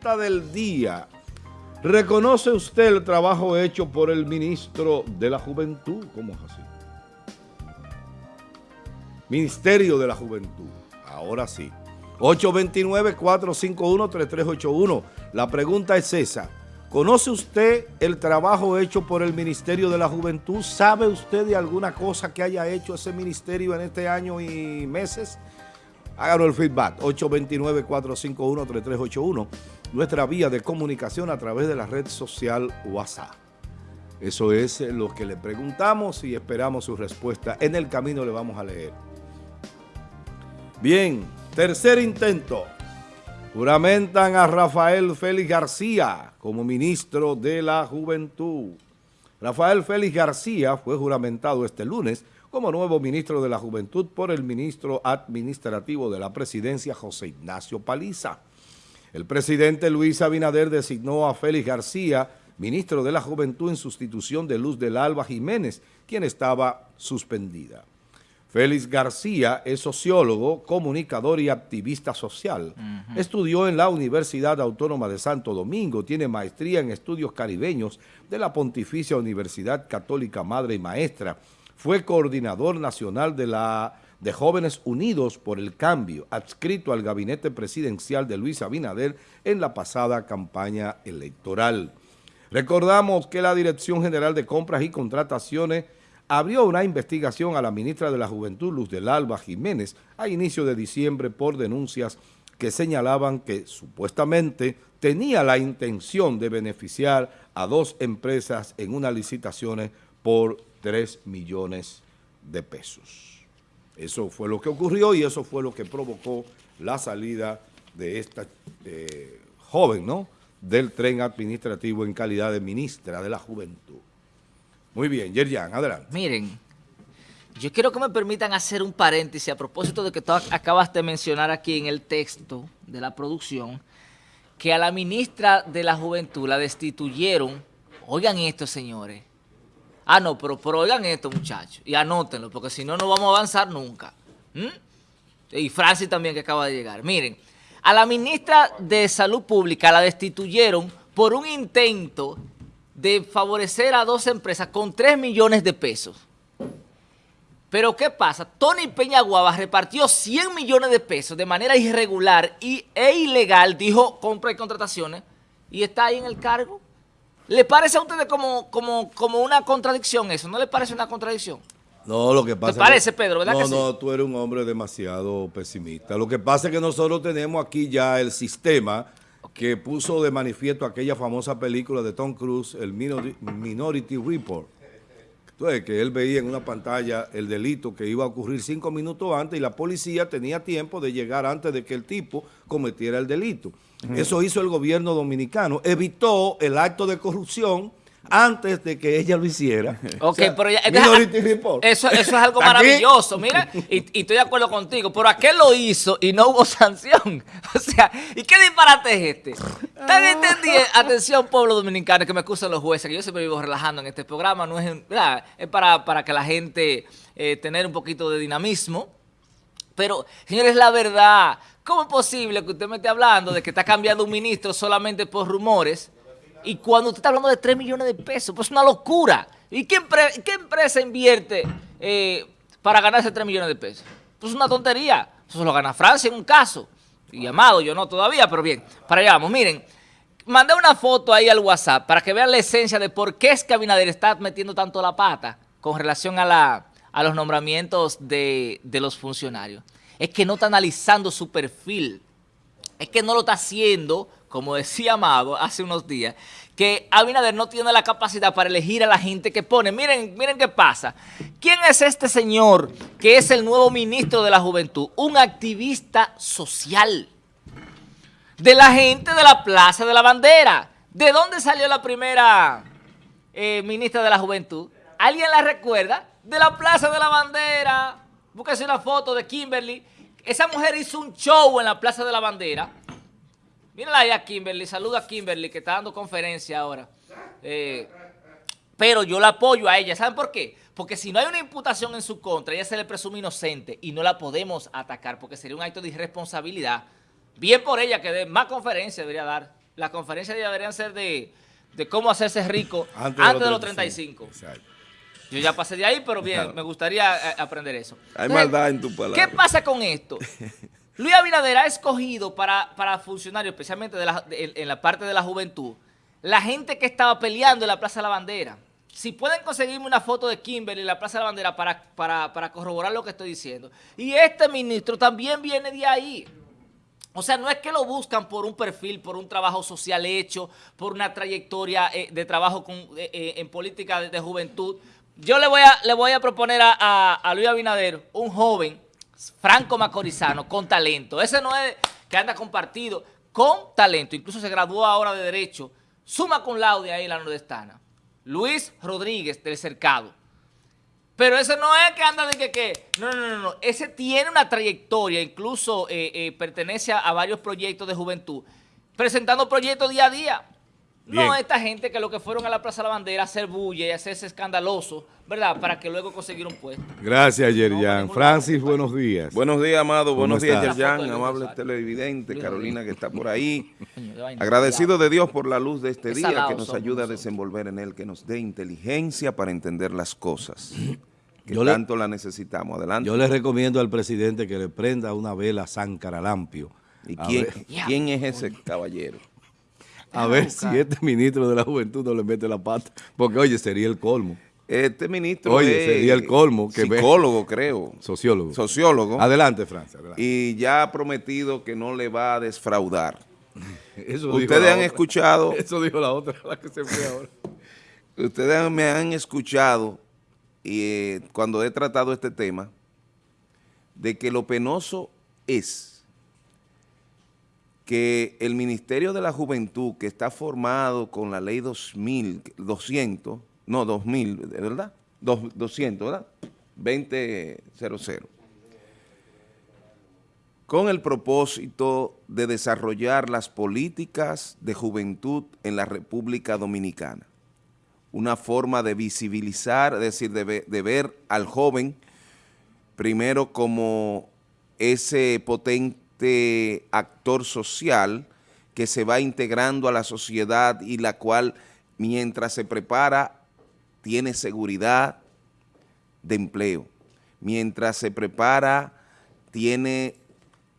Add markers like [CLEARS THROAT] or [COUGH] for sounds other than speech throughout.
pregunta del día. ¿Reconoce usted el trabajo hecho por el ministro de la Juventud? ¿Cómo es así? Ministerio de la Juventud. Ahora sí. 829-451-3381. La pregunta es esa. ¿Conoce usted el trabajo hecho por el Ministerio de la Juventud? ¿Sabe usted de alguna cosa que haya hecho ese ministerio en este año y meses? Háganos el feedback. 829-451-3381. Nuestra vía de comunicación a través de la red social WhatsApp. Eso es lo que le preguntamos y esperamos su respuesta. En el camino le vamos a leer. Bien, tercer intento. Juramentan a Rafael Félix García como ministro de la Juventud. Rafael Félix García fue juramentado este lunes como nuevo ministro de la Juventud por el ministro administrativo de la presidencia, José Ignacio Paliza. El presidente Luis Abinader designó a Félix García, ministro de la Juventud, en sustitución de Luz del Alba Jiménez, quien estaba suspendida. Félix García es sociólogo, comunicador y activista social. Estudió en la Universidad Autónoma de Santo Domingo, tiene maestría en estudios caribeños de la Pontificia Universidad Católica Madre y Maestra. Fue coordinador nacional de la de Jóvenes Unidos por el Cambio, adscrito al gabinete presidencial de Luis Abinader en la pasada campaña electoral. Recordamos que la Dirección General de Compras y Contrataciones abrió una investigación a la ministra de la Juventud, Luz del Alba Jiménez, a inicio de diciembre por denuncias que señalaban que supuestamente tenía la intención de beneficiar a dos empresas en unas licitaciones por 3 millones de pesos. Eso fue lo que ocurrió y eso fue lo que provocó la salida de esta eh, joven, ¿no?, del tren administrativo en calidad de ministra de la Juventud. Muy bien, Yerjan, adelante. Miren, yo quiero que me permitan hacer un paréntesis a propósito de que tú acabas de mencionar aquí en el texto de la producción, que a la ministra de la Juventud la destituyeron, oigan esto señores, ah no, pero, oigan esto muchachos, y anótenlo, porque si no, no vamos a avanzar nunca. Y Francis también que acaba de llegar. Miren, a la ministra de Salud Pública la destituyeron por un intento de favorecer a dos empresas con 3 millones de pesos. Pero ¿qué pasa? Tony Peñaguaba repartió 100 millones de pesos de manera irregular y, e ilegal, dijo compra y contrataciones, y está ahí en el cargo. ¿Le parece a ustedes como, como, como una contradicción eso? ¿No le parece una contradicción? No, lo que pasa... ¿Te parece, Pedro? ¿Verdad no, que sí? no, tú eres un hombre demasiado pesimista. Lo que pasa es que nosotros tenemos aquí ya el sistema que puso de manifiesto aquella famosa película de Tom Cruise, el Minority Report. Entonces, que él veía en una pantalla el delito que iba a ocurrir cinco minutos antes y la policía tenía tiempo de llegar antes de que el tipo cometiera el delito. Eso hizo el gobierno dominicano. Evitó el acto de corrupción antes de que ella lo hiciera. [LAUGHS] Ok, pero ya, eso, eso es algo [LAUGHS] maravilloso, mira, y, estoy de acuerdo contigo, pero ¿a qué lo hizo y no hubo [LAUGHS] sanción? O sea, ¿y qué disparate es este? También entendí, atención pueblo dominicano, que me excusan los jueces, que yo siempre vivo relajando en este programa, no es, es para, para que la gente eh, tener un poquito de dinamismo, pero, señores, la verdad, ¿cómo es posible que usted me esté hablando de que está cambiando un ministro solamente por rumores? Y cuando usted está hablando de 3 millones de pesos, pues es una locura. ¿Y qué, empresa invierte eh, para ganarse 3 millones de pesos? Pues es una tontería. Eso lo gana Francia en un caso. Y llamado, yo no todavía, pero bien. Para allá vamos. Miren, mandé una foto ahí al WhatsApp para que vean la esencia de por qué es que Abinader está metiendo tanto la pata con relación a, los nombramientos de los funcionarios. Es que no está analizando su perfil. Es que no lo está haciendo como decía Amado hace unos días, que Abinader no tiene la capacidad para elegir a la gente que pone. Miren, miren qué pasa. ¿Quién es este señor que es el nuevo ministro de la Juventud? Un activista social de la gente de la Plaza de la Bandera. ¿De dónde salió la primera eh, ministra de la Juventud? ¿Alguien la recuerda? De la Plaza de la Bandera. Búsquese una foto de Kimberly. Esa mujer hizo un show en la Plaza de la Bandera Mírenla ahí a Kimberly, saluda a Kimberly que está dando conferencia ahora. Eh, pero yo la apoyo a ella. ¿Saben por qué? Porque si no hay una imputación en su contra, ella se le presume inocente y no la podemos atacar porque sería un acto de irresponsabilidad. Bien por ella que dé más conferencia debería dar. las conferencias deberían ser de, cómo hacerse rico [LAUGHS] antes, de los 35. Yo ya pasé de ahí, pero bien, me gustaría eh, aprender eso. Hay maldad en tu palabra. ¿Qué pasa con esto? [LAUGHS] Luis Abinader ha escogido para, para funcionarios, especialmente en la parte de la juventud, la gente que estaba peleando en la Plaza de la Bandera. Si pueden conseguirme una foto de Kimberly en la Plaza de la Bandera para, para, corroborar lo que estoy diciendo. Y este ministro también viene de ahí. O sea, no es que lo buscan por un perfil, por un trabajo social hecho, por una trayectoria eh, de trabajo eh, eh, en política de, juventud. Yo le voy a, le voy a proponer a, a Luis Abinader, un joven, franco macorizano, con talento. Ese no es que anda compartido, con talento. Incluso se graduó ahora de Derecho suma con laude ahí en la nordestana. Luis Rodríguez del Cercado. Pero ese no es que anda de que, que no, no, no, no, ese tiene una trayectoria, incluso eh, eh, pertenece a varios proyectos de juventud, presentando proyectos día a día. No esta gente que lo que fueron a la Plaza de la Bandera a hacer bulla y hacerse escandaloso, ¿verdad? Para que luego conseguir un puesto. Gracias, Yerjan. Francis, buenos días. Buenos días, Amado. Buenos días, Yerjan, amable televidente, Carolina que está por ahí. [LAUGHS] Agradecido de Dios por la luz de este día que nos ayuda a desenvolver en él, que nos dé inteligencia para entender las cosas. [CLEARS THROAT] Que tanto la necesitamos. Adelante. Yo le recomiendo al presidente que le prenda una vela a San Caralampio. ¿Y quién, quién es ese caballero? A ver si este ministro de la juventud no le mete la pata. Porque, oye, sería el colmo. Este ministro Oye, sería el colmo. Que psicólogo, creo. Sociólogo. Sociólogo. Adelante, Francia. Y ya ha prometido que no le va a desfraudar. [LAUGHS] Ustedes han escuchado... [LAUGHS] Eso dijo la otra, la que se fue ahora. [LAUGHS] Ustedes me han escuchado y eh, cuando he tratado este tema de que lo penoso es que el Ministerio de la Juventud, que está formado con la ley 2200, no, 2000, ¿verdad? 200, ¿verdad? 2000, con el propósito de desarrollar las políticas de juventud en la República Dominicana. Una forma de visibilizar, es decir, de, de ver al joven primero como ese potente este actor social que se va integrando a la sociedad y la cual mientras se prepara tiene seguridad de empleo. Mientras se prepara tiene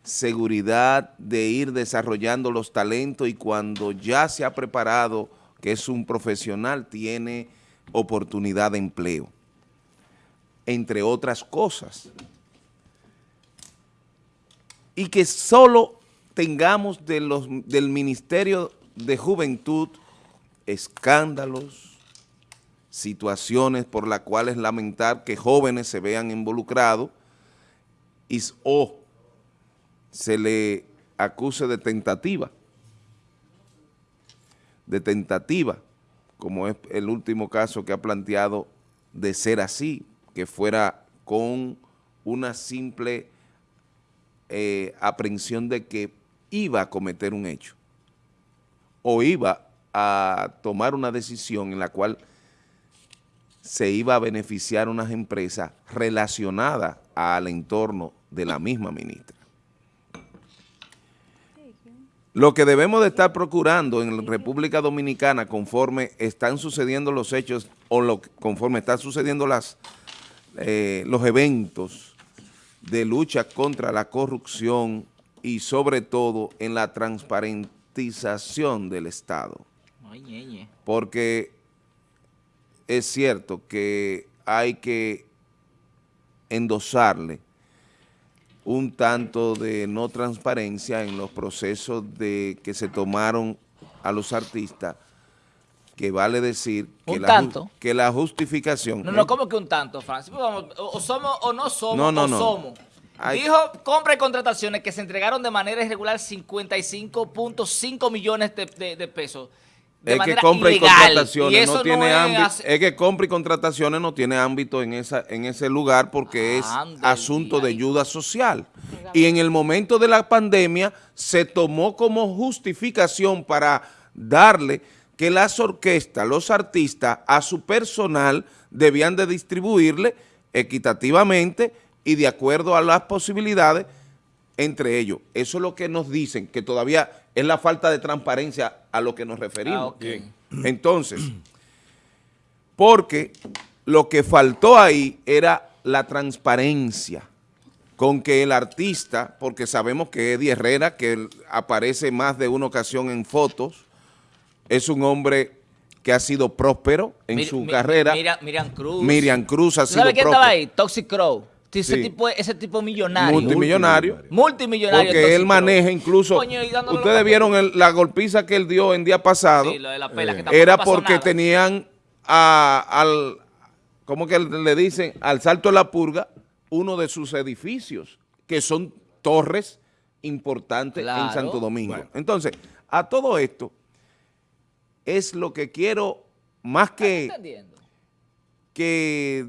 seguridad de ir desarrollando los talentos y cuando ya se ha preparado, que es un profesional, tiene oportunidad de empleo, entre otras cosas y que solo tengamos de los, del Ministerio de Juventud escándalos, situaciones por las cuales lamentar que jóvenes se vean involucrados y, o se le acuse de tentativa, de tentativa, como es el último caso que ha planteado de ser así, que fuera con una simple eh, aprehensión de que iba a cometer un hecho o iba a tomar una decisión en la cual se iba a beneficiar unas empresas relacionadas al entorno de la misma ministra. Lo que debemos de estar procurando en la República Dominicana conforme están sucediendo los hechos o conforme están sucediendo las, eh, los eventos de lucha contra la corrupción y sobre todo en la transparentización del Estado. Porque es cierto que hay que endosarle un tanto de no transparencia en los procesos de que se tomaron a los artistas, que vale decir que, la, que la justificación... No, no, ¿cómo que un tanto, Francis? O, somos o no somos, no, o somos. Dijo compra y contrataciones que se entregaron de manera irregular 55.5 millones de, pesos. De es que compra y contrataciones no tiene ámbito, es, que compra y contrataciones no tiene ámbito en esa en ese lugar porque es asunto de ayuda social. Y en el momento de la pandemia se tomó como justificación para darle que las orquestas, los artistas, a su personal debían de distribuirle equitativamente y de acuerdo a las posibilidades entre ellos. Eso es lo que nos dicen, que todavía es la falta de transparencia a lo que nos referimos. Ah, Entonces, porque lo que faltó ahí era la transparencia con que el artista, porque sabemos que Eddie Herrera, que aparece más de una ocasión en fotos, es un hombre que ha sido próspero en su carrera. Miriam, Cruz. Miriam Cruz ha sido ¿Sabe quién estaba ahí? Toxic Crow. Ese, tipo, ese tipo millonario. Multimillonario. Multimillonario. Porque él maneja incluso... ustedes vieron la golpiza que él dio en día pasado. Sí, lo de la pela, que era porque tenían al... ¿Cómo que le dicen? Al Salto de la Purga, uno de sus edificios, que son torres importantes en Santo Domingo. Entonces, a todo esto, es lo que quiero, más que, que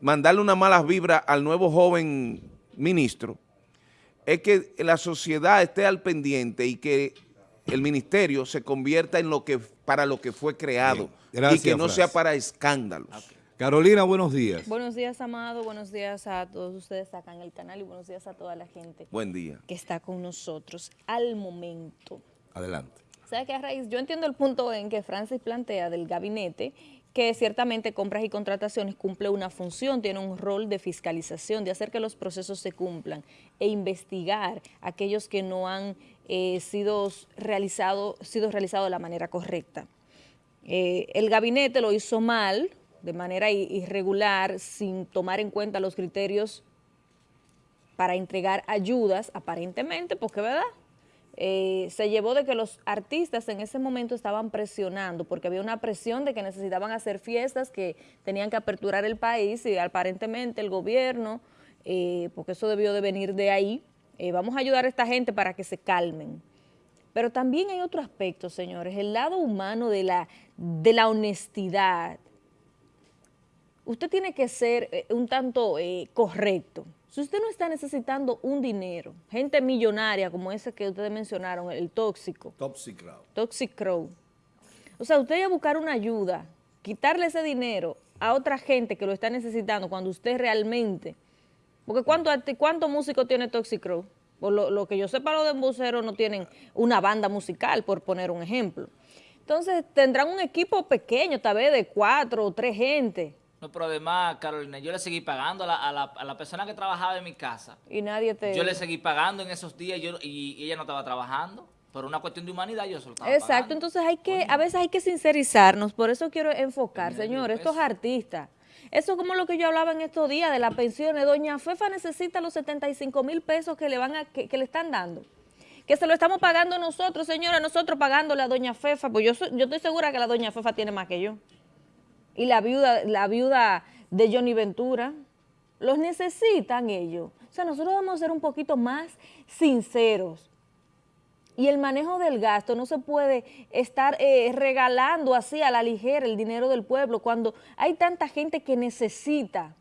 mandarle una mala vibra al nuevo joven ministro, es que la sociedad esté al pendiente y que el ministerio se convierta en lo que para lo que fue creado y que no sea para escándalos. Carolina, buenos días. Buenos días, Amado. Buenos días a todos ustedes acá en el canal y buenos días a toda la gente. Buen día. Que está con nosotros al momento. Adelante. ¿Sabe qué, Raíz? Yo entiendo el punto en que Francis plantea del gabinete que ciertamente compras y contrataciones cumple una función, tiene un rol de fiscalización, de hacer que los procesos se cumplan e investigar aquellos que no han eh, sido realizados sido realizado de la manera correcta. Eh, el gabinete lo hizo mal, de manera irregular, sin tomar en cuenta los criterios para entregar ayudas, aparentemente, porque verdad, eh, se llevó de que los artistas en ese momento estaban presionando, porque había una presión de que necesitaban hacer fiestas, que tenían que aperturar el país y aparentemente el gobierno, eh, porque eso debió de venir de ahí, eh, vamos a ayudar a esta gente para que se calmen. Pero también hay otro aspecto, señores, el lado humano de la, de la honestidad. Usted tiene que ser un tanto correcto. Si usted no está necesitando un dinero, gente millonaria como ese que ustedes mencionaron, el tóxico. Toxic Crow. Toxic Crow. O sea, usted va a buscar una ayuda, quitarle ese dinero a otra gente que lo está necesitando cuando usted realmente... Porque ¿cuánto, cuánto músico tiene Toxic Crow? Por lo, que yo sepa, los de embuceros no tienen una banda musical, por poner un ejemplo. Entonces, tendrán un equipo pequeño, tal vez de cuatro o tres gente no, pero además, Carolina, yo le seguí pagando a la, a, la, a la, persona que trabajaba en mi casa. Y nadie te... Yo le seguí pagando en esos días yo, y, ella no estaba trabajando. Por una cuestión de humanidad yo solo estaba Exacto, entonces hay que, a veces hay que sincerizarnos, por eso quiero enfocar, señores, estos artistas. Eso es como lo que yo hablaba en estos días de las pensiones. Doña Fefa necesita los 75 mil pesos que le van a, que, le están dando que se lo estamos pagando nosotros, señora, nosotros pagándole a Doña Fefa, pues yo, yo estoy segura que la Doña Fefa tiene más que yo y la viuda, la viuda de Johnny Ventura. Los necesitan ellos. O sea, nosotros vamos a ser un poquito más sinceros. Y el manejo del gasto no se puede estar eh, regalando así a la ligera el dinero del pueblo cuando hay tanta gente que necesita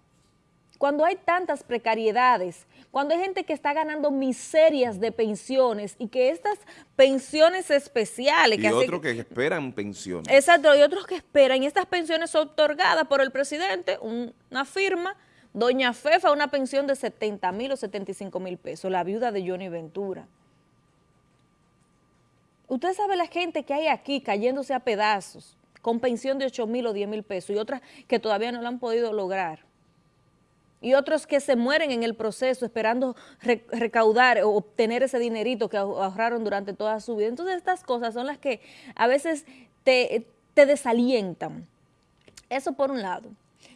cuando hay tantas precariedades, cuando hay gente que está ganando miserias de pensiones y que estas pensiones especiales... Y otros que esperan pensiones. Exacto, y otros que esperan, y estas pensiones son otorgadas por el presidente, una firma, Doña Fefa, una pensión de 70 mil o 75 mil pesos, la viuda de Johnny Ventura. Usted sabe la gente que hay aquí cayéndose a pedazos, con pensión de 8 mil o 10 mil pesos, y otras que todavía no lo han podido lograr y otros que se mueren en el proceso esperando recaudar o obtener ese dinerito que ahorraron durante toda su vida. Entonces estas cosas son las que a veces te, desalientan. Eso por un lado.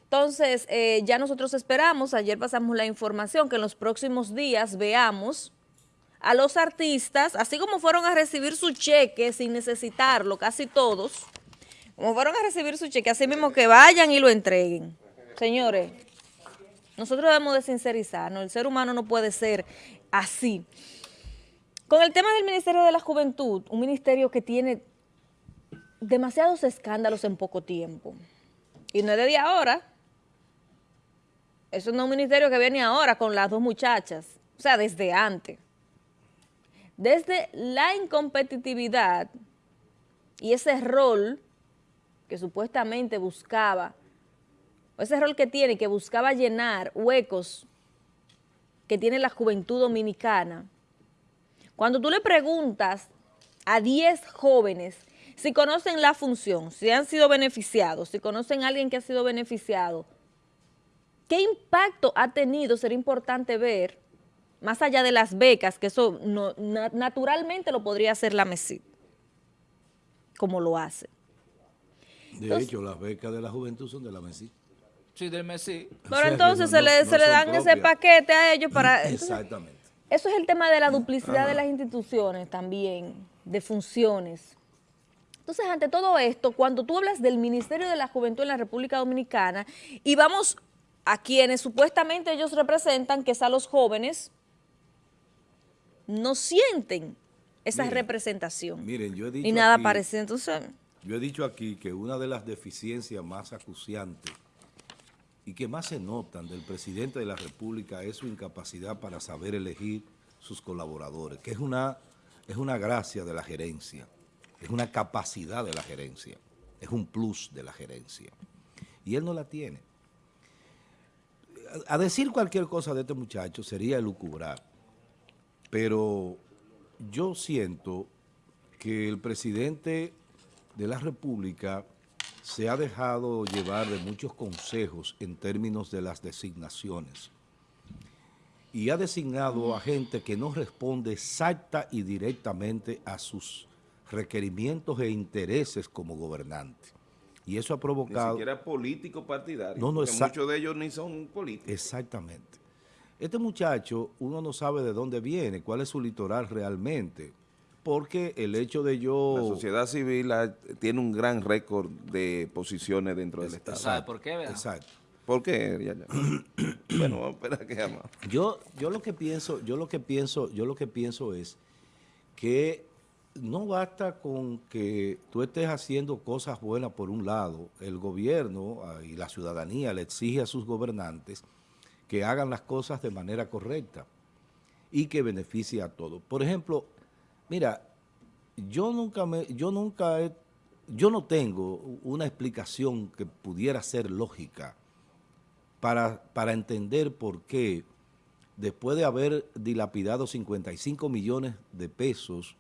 Entonces eh, ya nosotros esperamos, ayer pasamos la información, que en los próximos días veamos a los artistas, así como fueron a recibir su cheque sin necesitarlo, casi todos, como fueron a recibir su cheque, así mismo que vayan y lo entreguen. Señores, nosotros debemos de sincerizarnos, el ser humano no puede ser así. Con el tema del Ministerio de la Juventud, un ministerio que tiene demasiados escándalos en poco tiempo. Y no es de día ahora. Eso no es un ministerio que viene ahora con las dos muchachas. O sea, desde antes. Desde la incompetitividad y ese rol que supuestamente buscaba ese rol que tiene, que buscaba llenar huecos que tiene la juventud dominicana, Cuando tú le preguntas a 10 jóvenes si conocen la función, si han sido beneficiados, si conocen a alguien que ha sido beneficiado, ¿qué impacto ha tenido? Sería importante ver, más allá de las becas, que eso naturalmente lo podría hacer la MESI, como lo hace. De hecho, las becas de la juventud son de la MESI. Sí, del MESI. Pero entonces se, le, se le dan ese paquete a ellos para... [LAUGHS] Exactamente. Eso es el tema de la duplicidad de las instituciones también, de funciones. Entonces, ante todo esto, cuando tú hablas del Ministerio de la Juventud en la República Dominicana y vamos a quienes supuestamente ellos representan, que es a los jóvenes, no sienten esa representación. Miren, yo he dicho Y nada parece, entonces... Yo he dicho aquí que una de las deficiencias más acuciantes y que más se notan del presidente de la República es su incapacidad para saber elegir sus colaboradores, que es una, es una gracia de la gerencia, es una capacidad de la gerencia, es un plus de la gerencia. Y él no la tiene. A, decir cualquier cosa de este muchacho sería elucubrar, pero yo siento que el presidente de la República se ha dejado llevar de muchos consejos en términos de las designaciones y ha designado a gente que no responde exacta y directamente a sus requerimientos e intereses como gobernante. Y eso ha provocado... Ni siquiera político partidario, no, no, muchos de ellos ni son políticos. Exactamente. Este muchacho, uno no sabe de dónde viene, cuál es su litoral realmente porque el hecho de yo... La sociedad civil tiene un gran récord de posiciones dentro del Estado. ¿Sabe por qué, verdad? Exacto. ¿Por qué? [CLEARS THROAT] bueno, vamos a esperar que llama. Yo, yo lo que pienso, yo lo que pienso, yo lo que pienso es que no basta con que tú estés haciendo cosas buenas por un lado, el gobierno ah, y la ciudadanía le exige a sus gobernantes que hagan las cosas de manera correcta y que beneficie a todos. Por ejemplo, Mira, yo nunca me, yo nunca he, yo no tengo una explicación que pudiera ser lógica para, para entender por qué después de haber dilapidado 55 millones de pesos,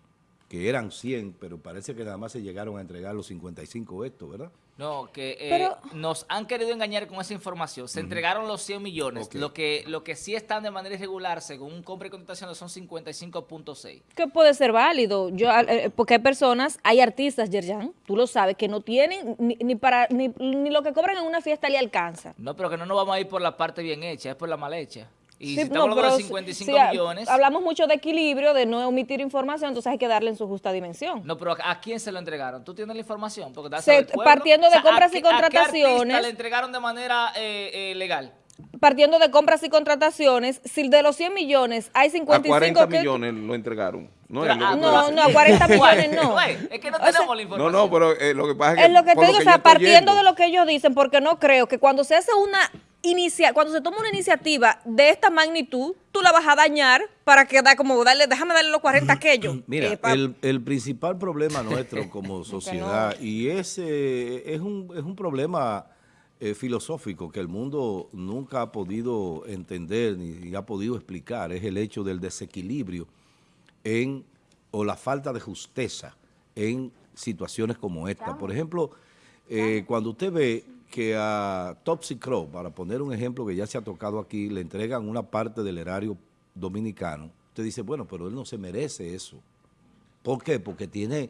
que eran 100, pero parece que nada más se llegaron a entregar los 55 estos, ¿verdad? No, que eh, nos han querido engañar con esa información. Se entregaron los 100 millones. Lo que lo que sí están de manera irregular, según un compra y contratación, son 55.6. Que puede ser válido. yo eh, Porque hay personas, hay artistas, Yerjan, tú lo sabes, que no tienen ni, para ni, ni, lo que cobran en una fiesta le alcanza. No, pero que no nos vamos a ir por la parte bien hecha, es por la mal hecha. Y si estamos hablando de 55 millones... Hablamos mucho de equilibrio, de no omitir información, entonces hay que darle en su justa dimensión. No, pero ¿a quién se lo entregaron? ¿Tú tienes la información? Porque partiendo de compras y contrataciones... ¿A qué le entregaron de manera eh, eh, legal? Partiendo de compras y contrataciones, si de los 100 millones hay 55... A 40 millones lo entregaron. No, no, no, a 40 [LAUGHS] millones no. es que no tenemos la información. No, no, pero eh, lo que pasa es que... Es lo que te digo, o sea, partiendo de lo que ellos dicen, porque no creo que cuando se hace una inicia, cuando se toma una iniciativa de esta magnitud, tú la vas a dañar para que da como darle, déjame darle los 40 aquellos. [CLEARS THROAT] Mira, eh, el, principal problema nuestro como [LAUGHS] sociedad, y ese es un, es un problema eh, filosófico que el mundo nunca ha podido entender ni, ha podido explicar, es el hecho del desequilibrio en, o la falta de justeza en situaciones como esta. Por ejemplo, eh, cuando usted ve que a Topsy Crow, para poner un ejemplo que ya se ha tocado aquí, le entregan una parte del erario dominicano, usted dice, bueno, pero él no se merece eso. ¿Por qué? Porque tiene...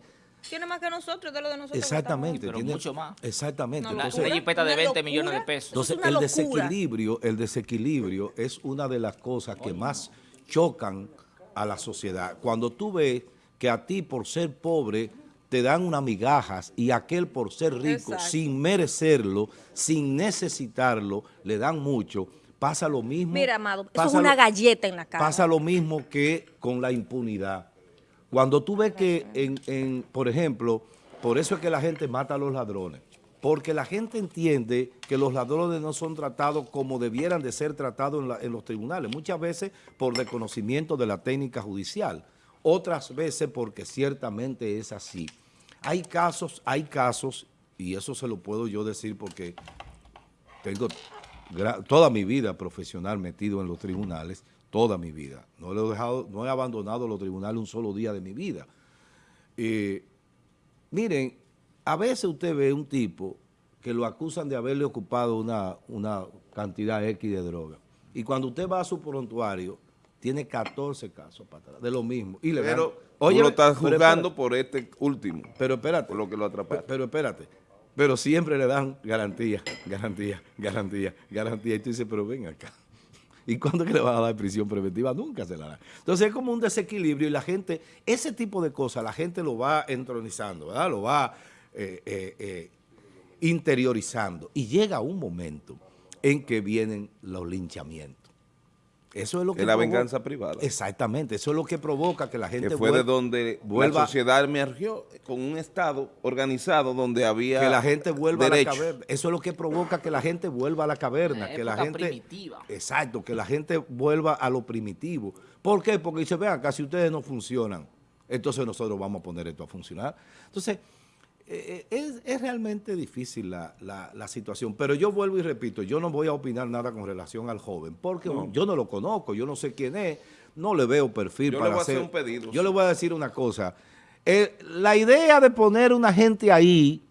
Tiene más que nosotros, de lo de nosotros. Exactamente. Pero mucho más. Exactamente. entonces, una jipeta de 20 millones de pesos. Entonces, el desequilibrio, el desequilibrio es una de las cosas que más chocan a la sociedad. Cuando tú ves que a ti, por ser pobre, te dan unas migajas y aquel por ser rico, sin merecerlo, sin necesitarlo, le dan mucho, pasa lo mismo. Mira, Amado, eso es una galleta en la cara. Pasa lo mismo que con la impunidad. Cuando tú ves que, en, por ejemplo, por eso es que la gente mata a los ladrones, porque la gente entiende que los ladrones no son tratados como debieran de ser tratados en, en los tribunales, muchas veces por desconocimiento de la técnica judicial, otras veces porque ciertamente es así. Hay casos, hay casos, y eso se lo puedo yo decir porque tengo toda mi vida profesional metido en los tribunales, toda mi vida. No, he, dejado, no he abandonado los tribunales un solo día de mi vida. Eh, miren, a veces usted ve un tipo que lo acusan de haberle ocupado una, una cantidad X de droga. Y cuando usted va a su prontuario, tiene 14 casos para atrás, de lo mismo. Y le pero oye, tú lo estás juzgando por este último. Pero espérate. Por lo que lo atrapaste. Pero, espérate. Pero siempre le dan garantía, garantía, garantía, garantía. Y tú dices, pero ven acá. ¿Y cuándo que le van a dar prisión preventiva? Nunca se la dan. Entonces es como un desequilibrio y la gente, ese tipo de cosas, la gente lo va entronizando, ¿verdad? Lo va eh, eh, eh, interiorizando. Y llega un momento en que vienen los linchamientos. Eso es lo que es la venganza privada. Exactamente, eso es lo que provoca que la gente que fue de donde vuelva, la sociedad emergió con un estado organizado donde había que la gente vuelva a la caverna. Eso es lo que provoca que la gente vuelva a la caverna, que la gente primitiva. Exacto, que la gente vuelva a lo primitivo. ¿Por qué? Porque dice, vean, casi ustedes no funcionan, entonces nosotros vamos a poner esto a funcionar. Entonces, eh, eh, es, realmente difícil la, situación, pero yo vuelvo y repito, yo no voy a opinar nada con relación al joven, porque yo no lo conozco, yo no sé quién es, no le veo perfil yo para le voy hacer, a hacer un pedido. Yo le voy a decir una cosa, eh, la idea de poner una gente ahí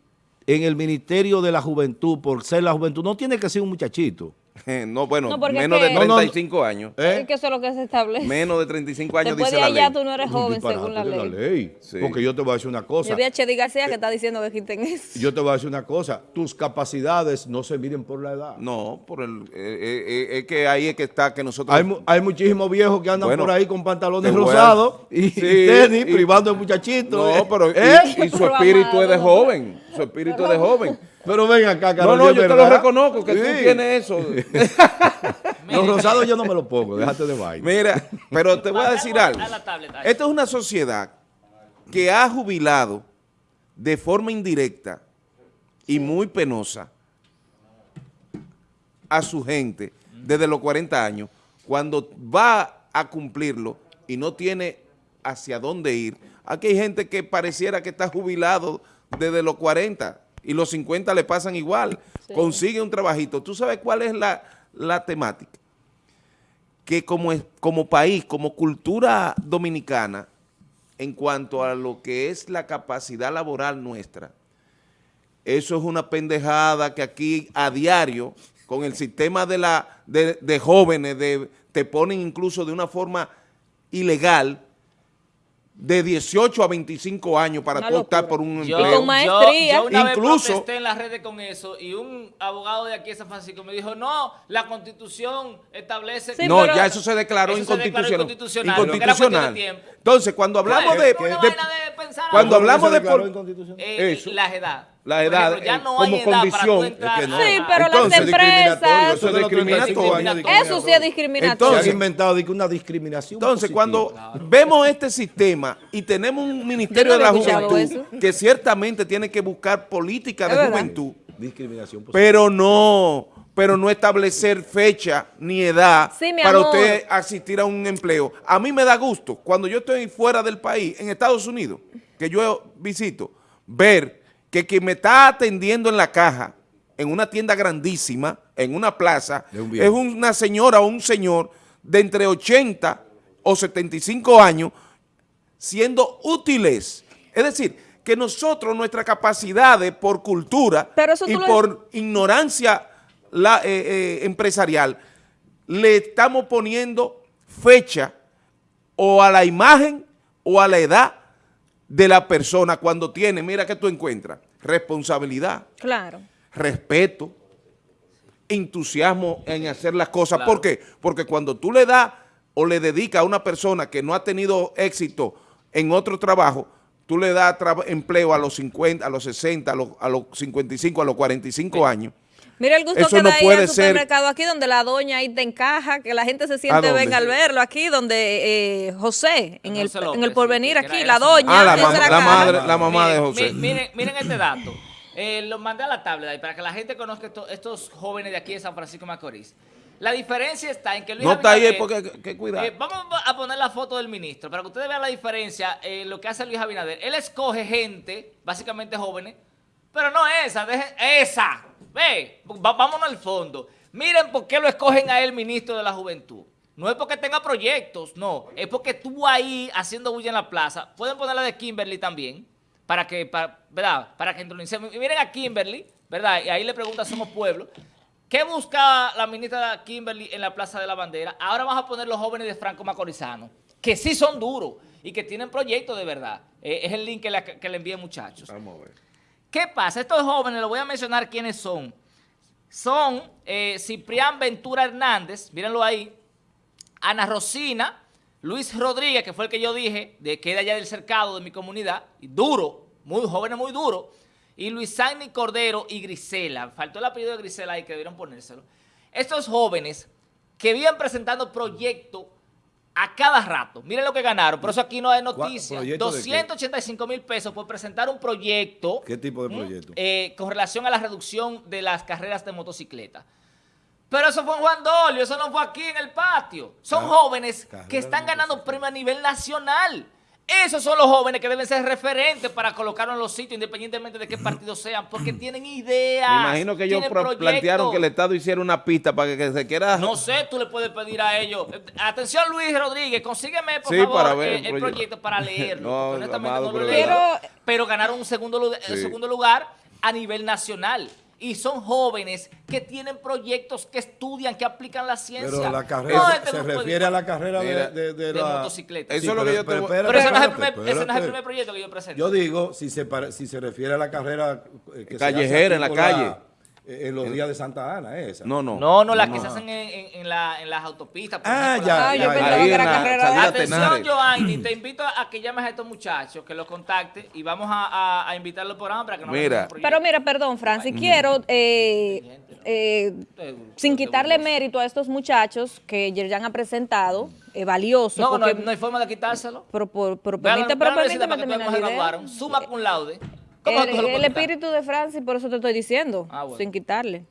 en el Ministerio de la Juventud, por ser la juventud, no tiene que ser un muchachito. [LAUGHS] no, bueno, menos de 35 años. ¿Eh? Es que eso es lo que se establece. Menos de 35 años Después dice de allá tú no eres joven según la ley. Porque yo te voy a decir una cosa. Yo Chedi García que está diciendo que quiten eso. Yo te voy a decir una cosa. Tus capacidades no se miden por la edad. No, por el, eh, eh, es que ahí es que está que nosotros... Hay, hay muchísimos viejos que andan por ahí con pantalones rosados [LAUGHS] y, tenis, privando de muchachitos. No, pero [LAUGHS] y, su espíritu es de joven. Su espíritu es de joven. Pero ven acá, Carlos. No, no, yo te lo reconozco, que tú tienes eso. [LAUGHS] Los rosados yo no me los pongo, déjate de vaina. Mira, pero te voy a decir algo. Esto es una sociedad que ha jubilado de forma indirecta y muy penosa a su gente desde los 40 años, cuando va a cumplirlo y no tiene hacia dónde ir. Aquí hay gente que pareciera que está jubilado desde los 40 y los 50 le pasan igual, consigue un trabajito. ¿Tú sabes cuál es la, temática? Que como, como país, como cultura dominicana, en cuanto a lo que es la capacidad laboral nuestra, eso es una pendejada que aquí a diario, con el sistema de, la, de, jóvenes, de, te ponen incluso de una forma ilegal, de 18 a 25 años para tú optar por un empleo. Con maestría. Yo, una Incluso, vez protesté en las redes con eso y un abogado de aquí de San Francisco me dijo, no, la constitución establece... no, ya eso se declaró, inconstitucional. inconstitucional. Entonces, cuando hablamos de, Cuando hablamos de... Eh, la edad. La edad ya no como hay condición. Sí, pero las empresas... Eso es discriminatorio. Eso sí es discriminatorio. Entonces, se ha inventado una discriminación Entonces, cuando vemos este sistema y tenemos un Ministerio de la Juventud que ciertamente tiene que buscar política de juventud, discriminación pero no pero no establecer fecha ni edad para usted asistir a un empleo. A mí me da gusto, cuando yo estoy fuera del país, en Estados Unidos, que yo visito, ver que quien me está atendiendo en la caja, en una tienda grandísima, en una plaza, es una señora o un señor de entre 80 o 75 años siendo útiles. Es decir, que nosotros, nuestras capacidades por cultura y por ignorancia la, eh, eh, empresarial, le estamos poniendo fecha o a la imagen o a la edad de la persona cuando tiene, mira que tú encuentras, responsabilidad, claro. respeto, entusiasmo en hacer las cosas. ¿Por qué? Porque cuando tú le das o le dedicas a una persona que no ha tenido éxito en otro trabajo, tú le das empleo a los 50, a los 60, a los, a los 55, a los 45 años, Mira el gusto que da ahí al supermercado aquí donde la doña ahí te encaja, que la gente se siente venga al verlo aquí, donde eh, José, en el, en el porvenir aquí, la doña. Ah, la, madre, la mamá de José. Miren, miren este [LAUGHS] dato. Eh, lo mandé a la tablet para que la gente conozca estos jóvenes de aquí de San Francisco de Macorís. La diferencia está en que Luis No está ahí porque que, cuidado. Eh, vamos a poner la foto del ministro para que ustedes vean la diferencia en lo que hace Luis Abinader. Él escoge gente, básicamente jóvenes, pero no esa, esa. Ve, vámonos al fondo. Miren por qué lo escogen a él ministro de la Juventud. No es porque tenga proyectos, no. Es porque tú ahí haciendo bulla en la plaza. Pueden poner la de Kimberly también, para que, para, ¿verdad? Para que Y miren a Kimberly, ¿verdad? Y ahí le pregunta Somos Pueblo. ¿Qué busca la ministra Kimberly en la Plaza de la Bandera? Ahora vamos a poner los jóvenes de Franco Macorizano, que sí son duros y que tienen proyectos de verdad. Eh, es el link que le, que muchachos. Vamos a ver. ¿Qué pasa? Estos jóvenes, les voy a mencionar quiénes son. Son eh, Ciprián Ventura Hernández, mírenlo ahí, Ana Rosina, Luis Rodríguez, que fue el que yo dije, de que de allá del cercado de mi comunidad, duro, muy jóvenes muy duro, y Luis Sanni Cordero y Grisela. Faltó el apellido de Grisela ahí que debieron ponérselo. Estos jóvenes que vienen presentando proyectos a cada rato. Miren lo que ganaron, por eso aquí no hay noticias. 285 mil pesos por presentar un proyecto. ¿Qué tipo de proyecto? Eh, con relación a la reducción de las carreras de motocicleta. Pero eso fue en Juan Dolio, eso no fue aquí en el patio. Son jóvenes que están ganando premios a nivel nacional. Esos son los jóvenes que deben ser referentes para colocarlo en los sitios, independientemente de qué partido sean, porque tienen ideas. Me imagino que ellos plantearon que el Estado hiciera una pista para que, se quiera... No sé, tú le puedes pedir a ellos. Atención, Luis Rodríguez, consígueme, por favor, eh, el, proyecto. para [LAUGHS] leerlo. honestamente no lo pero... pero ganaron un segundo, segundo lugar a nivel nacional y son jóvenes que tienen proyectos, que estudian, que aplican la ciencia. Pero la carrera, este se refiere a la carrera de, de, la... motocicleta. Eso es lo que yo te... Pero, pero, ese, no es el primer, ese no es el primer proyecto que yo presento. Yo digo, si se, si se refiere a la carrera... Eh, que Callejera, en la calle. En los días de Santa Ana, esa. No, no. No, no, las que se hacen en, en, la, en, las autopistas. ah, ya, ah, ya, ya, ahí en la Atención, Joanny, te invito a que llames a estos muchachos, que los contactes y vamos a, a, invitarlos por ahí para que nos mira. Pero mira, perdón, Francis, quiero, eh, eh, sin quitarle mérito a estos muchachos que ya han presentado, eh, valioso. No, no hay, no, hay, forma de quitárselo. Pero, pero, pero permíteme, pero permíteme terminar. Suma cum laude. El, espíritu de Francis, por eso te estoy diciendo, ah, sin quitarle.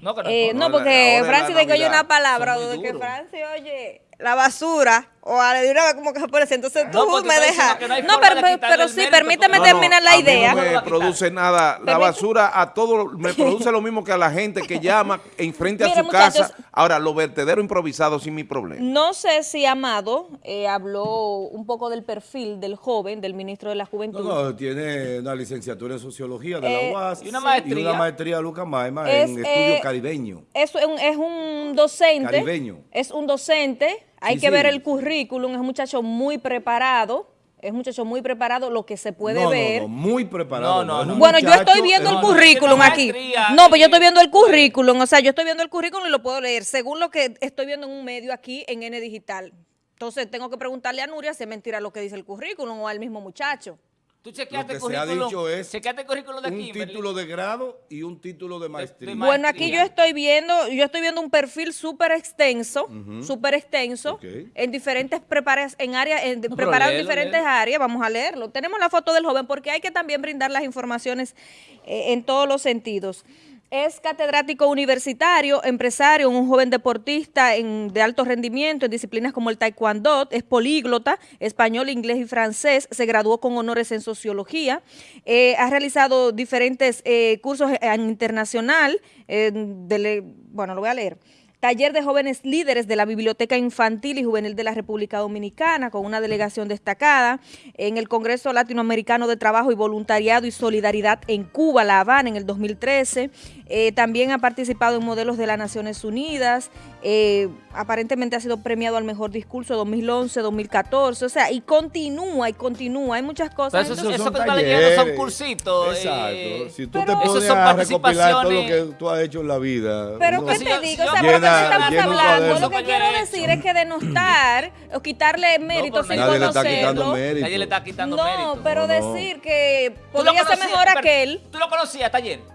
No, eh, no, porque Francis de que oye una palabra, de que Francis oye la basura o a de una vez como que se parece. Entonces tú me dejas. No, pero, pero sí, permíteme terminar la idea. No me produce nada. La basura a todo me [LAUGHS] produce lo mismo que a la gente que llama enfrente a su casa. Ahora, los vertederos improvisados sin mi problema. No sé si Amado eh, habló un poco del perfil del joven, del ministro de la Juventud. No, no, tiene una licenciatura en Sociología de la eh, UAS. Y una maestría. Y una maestría de Lucas Maima en estudio eh, caribeño. Es un, es un docente. Caribeño. Es un docente hay que ver el currículum, es un muchacho muy preparado, es un muchacho muy preparado, lo que se puede ver. No, no, muy preparado. No, no, bueno, yo estoy viendo el currículum aquí. No, pues yo estoy viendo el currículum, o sea, yo estoy viendo el currículum y lo puedo leer, según lo que estoy viendo en un medio aquí en N Digital. Entonces tengo que preguntarle a Nuria si es mentira lo que dice el currículum o al mismo muchacho. Tú chequeaste el currículum. Se ha dicho es el currículum de un título de grado y un título de maestría. Bueno, aquí yo estoy viendo, yo estoy viendo un perfil súper extenso, súper extenso, en diferentes preparas, en áreas, en, preparado en diferentes áreas. Vamos a leerlo. Tenemos la foto del joven porque hay que también brindar las informaciones eh, en todos los sentidos. Es catedrático universitario, empresario, un joven deportista de alto rendimiento en disciplinas como el taekwondo, es políglota, español, inglés y francés, se graduó con honores en sociología, eh, ha realizado diferentes eh, cursos internacional, bueno, lo voy a leer, taller de jóvenes líderes de la Biblioteca Infantil y Juvenil de la República Dominicana, con una delegación destacada en el Congreso Latinoamericano de Trabajo y Voluntariado y Solidaridad en Cuba, La Habana, en el 2013. Eh, también ha participado en modelos de las Naciones Unidas, eh, aparentemente ha sido premiado al mejor discurso 2011, 2014, o sea, y continúa y continúa, hay muchas cosas. eso, eso, que está leyendo son cursitos. Exacto, eh, si tú te pones a recopilar todo lo que tú has hecho en la vida. Pero ¿qué te digo? O sea, porque estamos hablando, lo que quiero decir es que denostar o quitarle mérito sin nadie Le está quitando mérito. Nadie le está quitando no, mérito. Pero decir que podría ser mejor aquel. ¿Tú lo conocías ayer?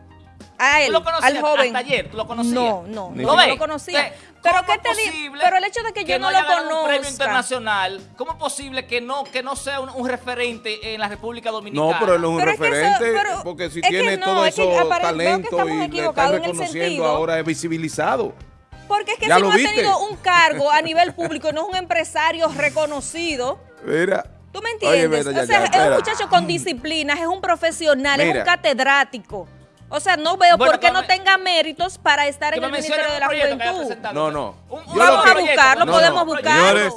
A él, ¿Tú lo conocías al joven. hasta ayer? ¿Tú lo conocías? No, no, no, no lo conocía. Pero qué te digo, pero el hecho de que, yo no, lo conozca. un premio internacional, ¿cómo es posible que no que no sea un, referente en la República Dominicana? No, pero él no es un referente, porque si tiene todo eso talento y le están reconociendo ahora es visibilizado. Porque es que si no ha tenido un cargo a nivel público, no es un empresario reconocido. Mira. ¿Tú me entiendes? o sea, es un muchacho con disciplinas, es un profesional, es un catedrático. O sea, no veo por qué no tenga méritos para estar en el Ministerio de la Juventud. No, no. Vamos a buscarlo, podemos buscarlo.